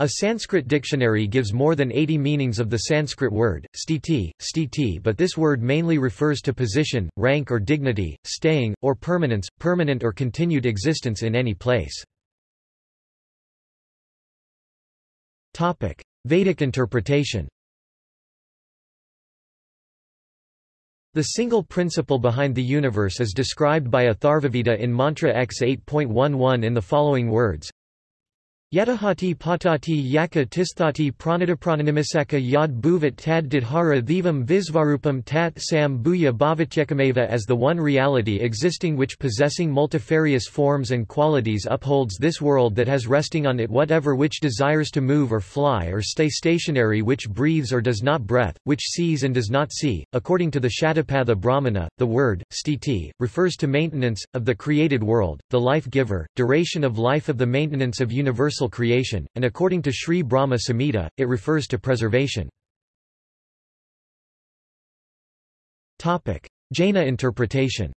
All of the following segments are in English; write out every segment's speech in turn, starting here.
A Sanskrit dictionary gives more than 80 meanings of the Sanskrit word, sthiti but this word mainly refers to position, rank or dignity, staying, or permanence, permanent or continued existence in any place. Vedic interpretation The single principle behind the universe is described by Atharvaveda in Mantra X 8.11 in the following words Yadahati patati yaka tisthati pranadaprananimisaka yad bhuvat tad didhara dhivam visvarupam tat sam bhuya bhavatyekameva as the one reality existing which possessing multifarious forms and qualities upholds this world that has resting on it whatever which desires to move or fly or stay stationary which breathes or does not breath, which sees and does not see. According to the Shatapatha Brahmana, the word, sthiti, refers to maintenance, of the created world, the life-giver, duration of life of the maintenance of universal universal creation, and according to Sri Brahma Samhita, it refers to preservation. Jaina interpretation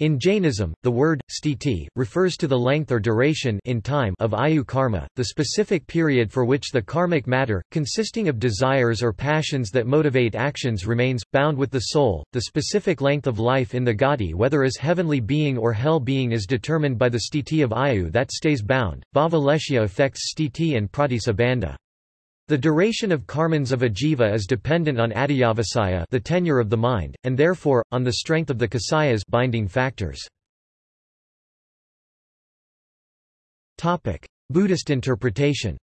In Jainism, the word, sthiti, refers to the length or duration in time of ayu karma, the specific period for which the karmic matter, consisting of desires or passions that motivate actions remains, bound with the soul. The specific length of life in the gati whether as heavenly being or hell being is determined by the sthiti of ayu that stays bound. Bhava affects sthiti and pratisabandha. The duration of karmans of a jiva is dependent on adiyavasaya the tenure of the mind, and therefore, on the strength of the kasayas binding factors. Buddhist interpretation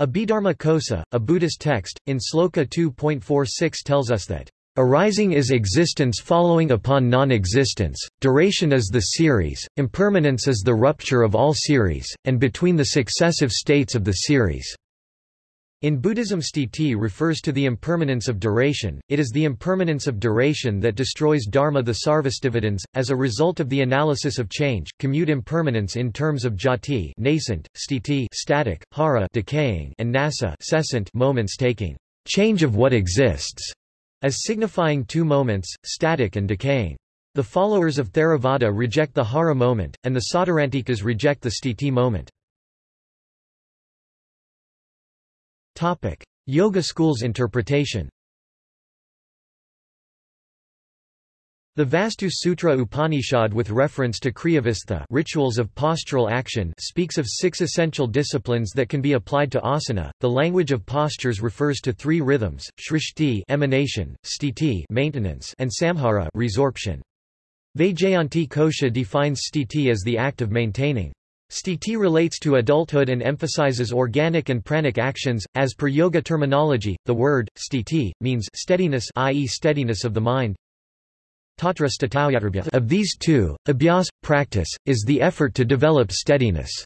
Abhidharma Kosa, a Buddhist text, in Sloka 2.46 tells us that Arising is existence following upon non-existence, duration is the series, impermanence is the rupture of all series, and between the successive states of the series. In Buddhism sthiti refers to the impermanence of duration, it is the impermanence of duration that destroys dharma the sarvastivadins, as a result of the analysis of change, commute impermanence in terms of jati nascent, sthiti static, jara decaying, and nasa cessant moments taking, change of what exists as signifying two moments, static and decaying. The followers of Theravada reject the Jara moment, and the Sautrantikas reject the Sthiti moment. Yoga school's interpretation The Vastu Sutra Upanishad with reference to Kriyavistha rituals of postural action speaks of six essential disciplines that can be applied to asana. The language of postures refers to three rhythms: shrishti emanation, sthiti maintenance, and samhara resorption. Vaijayanti Kosha defines sthiti as the act of maintaining. Sthiti relates to adulthood and emphasizes organic and pranic actions. As per yoga terminology, the word sthiti means steadiness, i.e., steadiness of the mind, of these two, abhyas, practice, is the effort to develop steadiness.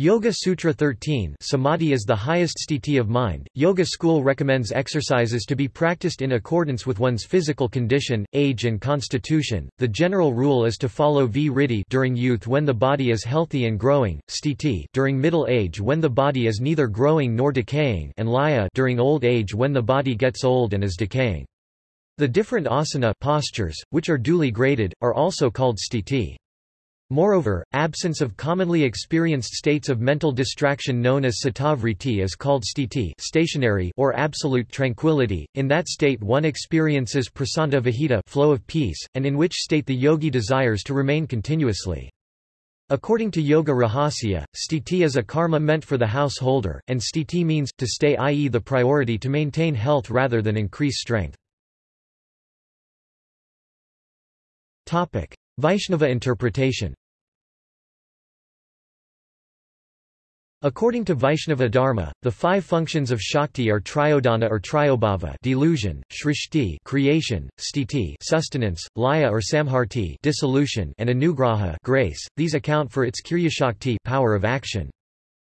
Yoga Sutra 13 Samadhi is the highest sthiti of mind. Yoga school recommends exercises to be practiced in accordance with one's physical condition, age and constitution. The general rule is to follow vritti during youth when the body is healthy and growing, sthiti during middle age when the body is neither growing nor decaying, and laya during old age when the body gets old and is decaying. The different asana postures, which are duly graded, are also called sthiti. Moreover, absence of commonly experienced states of mental distraction known as citta-vritti is called sthiti stationary or absolute tranquility. In that state one experiences prasanta vihita flow of peace, and in which state the yogi desires to remain continuously. According to Yoga Rahasya, sthiti is a karma meant for the householder, and sthiti means, to stay i.e. the priority to maintain health rather than increase strength. Vaishnava interpretation According to Vaishnava Dharma, the five functions of Shakti are tirodhana or tirobhava delusion, shrishti creation, Sthiti sustenance, laya or samharti dissolution, and anugraha grace. These account for its Shakti power of action.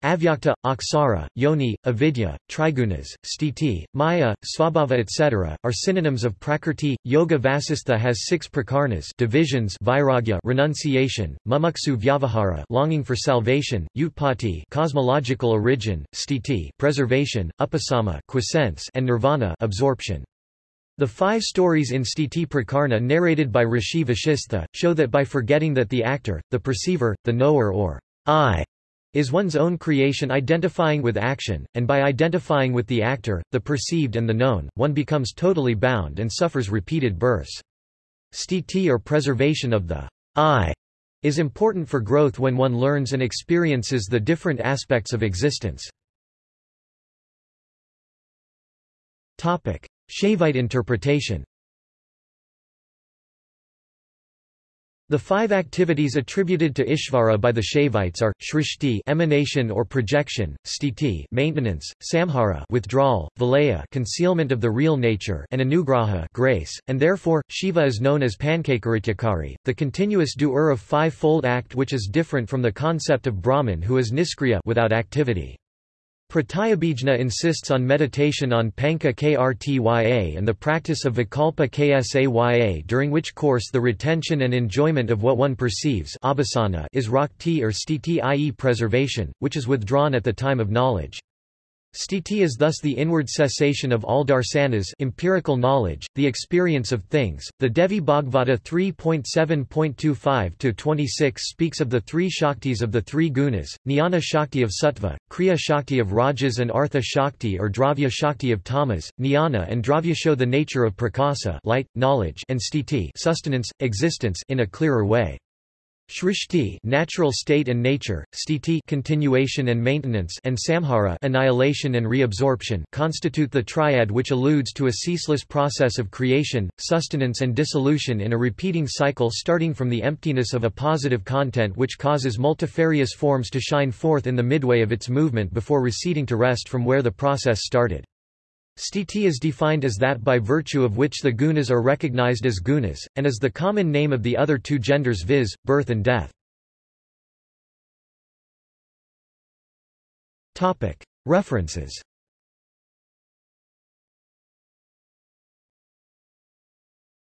Avyakta, Aksara, Yoni, Avidya, Trigunas, Sthiti, Maya, Svabhava etc., are synonyms of Prakrti. Yoga Vasistha has six prakarnas divisions vairagya renunciation, mumuksu vyavahara longing for salvation, utpati cosmological origin, sthiti preservation, upasama quiescence, and nirvana absorption. The five stories in Sthiti Prakarna narrated by Rishi Vashistha, show that by forgetting that the actor, the perceiver, the knower or I is one's own creation identifying with action, and by identifying with the actor, the perceived and the known, one becomes totally bound and suffers repeated births. Sthiti or preservation of the I is important for growth when one learns and experiences the different aspects of existence. Shaivite interpretation The five activities attributed to Ishvara by the Shaivites are shrishti emanation or projection, sthiti maintenance, samhara withdrawal, vilaya concealment of the real nature, and anugraha grace, and therefore Shiva is known as Pankakarityakari, the continuous doer of five-fold act which is different from the concept of Brahman who is niskriya without activity. Pratyabhijna insists on meditation on Panca Krtya and the practice of Vikalpa Ksaya during which course the retention and enjoyment of what one perceives is rakti or sthiti i.e. preservation, which is withdrawn at the time of knowledge. Sthiti is thus the inward cessation of all darsanas empirical knowledge, the experience of things. The Devi Bhagavata 3.7.25-26 speaks of the three shaktis of the three gunas, Jnana Shakti of Sattva, Kriya Shakti of Rajas and Artha Shakti or Dravya Shakti of Tamas. Jnana and Dravya show the nature of prakasa light, knowledge and sthiti sustenance, existence in a clearer way. Shrishti natural state and nature, sthiti continuation and maintenance and samhara annihilation and reabsorption constitute the triad which alludes to a ceaseless process of creation, sustenance and dissolution in a repeating cycle starting from the emptiness of a positive content which causes multifarious forms to shine forth in the midway of its movement before receding to rest from where the process started. Sthiti is defined as that by virtue of which the gunas are recognized as gunas, and is the common name of the other two genders viz., birth and death. References